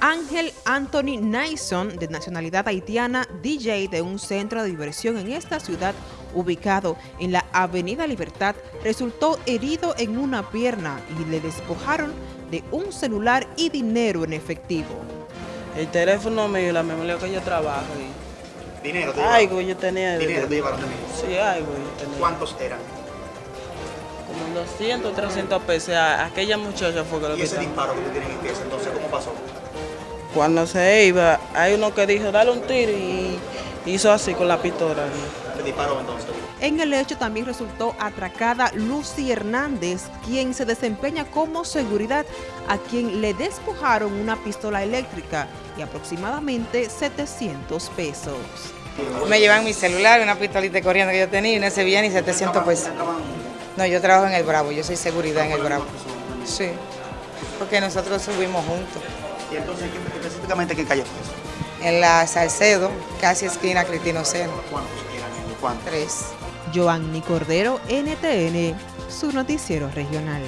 Ángel Anthony Nason, de nacionalidad haitiana, DJ de un centro de diversión en esta ciudad ubicado en la Avenida Libertad, resultó herido en una pierna y le despojaron de un celular y dinero en efectivo. El teléfono mío y la memoria que yo trabajo. Y... ¿Dinero te Algo llevaron? yo tenía. ¿Dinero te llevaron también? Sí, algo yo tenía. ¿Cuántos eran? Como 200, 300 pesos. A- Aquella muchacha fue que lo Y ese disparo que tú tienes en ese entonces. Cuando se iba, hay uno que dijo, dale un tiro y hizo así con la pistola. ¿Te disparó entonces? En el hecho también resultó atracada Lucy Hernández, quien se desempeña como seguridad, a quien le despojaron una pistola eléctrica y aproximadamente 700 pesos. Me llevan mi celular, una pistolita corriendo que yo tenía y no se veía ni 700 pesos. No, yo trabajo en el Bravo, yo soy seguridad en el Bravo. Sí, porque nosotros subimos juntos. ¿Y entonces ¿qué- específicamente qué calle fue eso? En la Salcedo, casi esquina Cristino Seno, ¿Cuántos eran? ¿Cuántos? tres. Joanny Cordero, NTN, su noticiero regional.